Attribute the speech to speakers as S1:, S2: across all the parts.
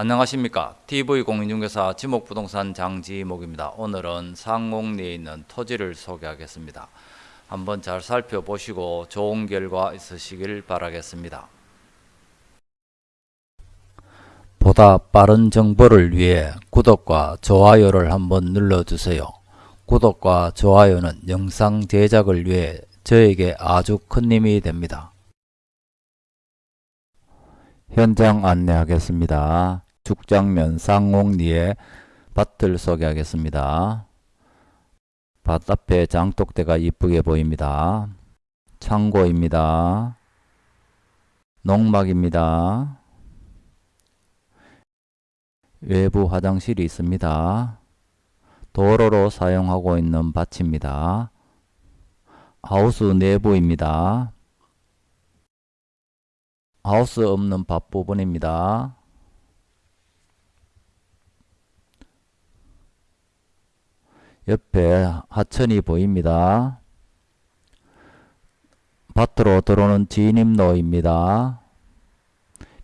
S1: 안녕하십니까. TV공인중개사 지목부동산 장지목입니다. 오늘은 상옥리에 있는 토지를 소개하겠습니다. 한번 잘 살펴보시고 좋은 결과 있으시길 바라겠습니다. 보다 빠른 정보를 위해 구독과 좋아요를 한번 눌러주세요. 구독과 좋아요는 영상 제작을 위해 저에게 아주 큰 힘이 됩니다. 현장 안내하겠습니다. 죽장면 상옥리에 밭을 소개하겠습니다. 밭 앞에 장독대가 이쁘게 보입니다. 창고입니다. 농막입니다. 외부 화장실이 있습니다. 도로로 사용하고 있는 밭입니다. 하우스 내부입니다. 하우스 없는 밭 부분입니다. 옆에 하천이 보입니다. 밭으로 들어오는 진입로입니다.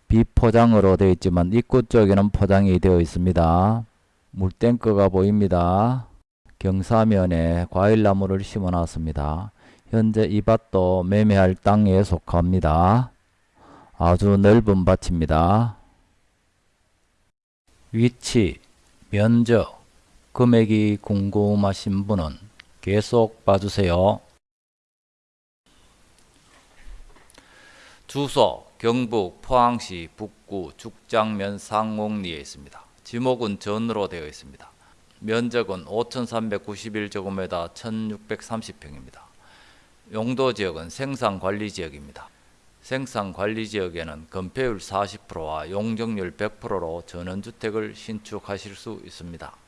S1: 비포장으로 되어 있지만 입구 쪽에는 포장이 되어 있습니다. 물탱크가 보입니다. 경사면에 과일나무를 심어 놨습니다. 현재 이 밭도 매매할 땅에 속합니다. 아주 넓은 밭입니다. 위치, 면적, 금액이 궁금하신 분은 계속 봐주세요. 주소, 경북 포항시 북구 죽장면 상옥리에 있습니다. 지목은 전으로 되어 있습니다. 면적은 5,391제곱미터 1,630평입니다. 용도 지역은 생산관리 지역입니다. 생산관리지역에는 건폐율 40%와 용적률 100%로 전원주택을 신축하실 수 있습니다.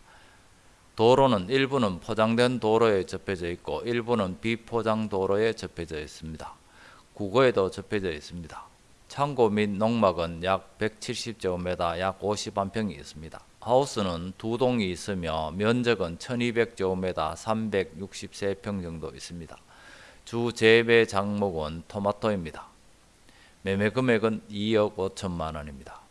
S1: 도로는 일부는 포장된 도로에 접해져 있고 일부는 비포장 도로에 접해져 있습니다. 국어에도 접해져 있습니다. 창고 및 농막은 약 170제곱미터 약 51평이 있습니다. 하우스는 두 동이 있으며 면적은 1200제곱미터 363평 정도 있습니다. 주 재배 작목은 토마토입니다. 매매 금액은 2억 5천만 원입니다.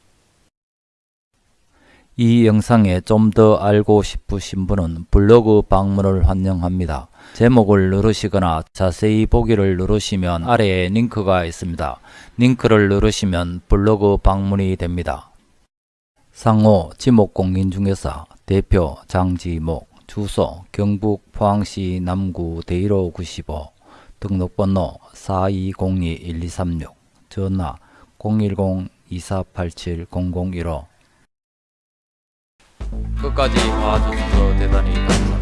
S1: 이 영상에 좀 더 알고 싶으신 분은 블로그 방문을 환영합니다. 제목을 누르시거나 자세히 보기를 누르시면 아래에 링크가 있습니다. 링크를 누르시면 블로그 방문이 됩니다. 상호 지목공인중개사 대표 장지목 주소 경북 포항시 남구 대일호 95 등록번호 4202-1236 전화 010-2487-0015 끝까지 봐주셔서 대단히 감사합니다.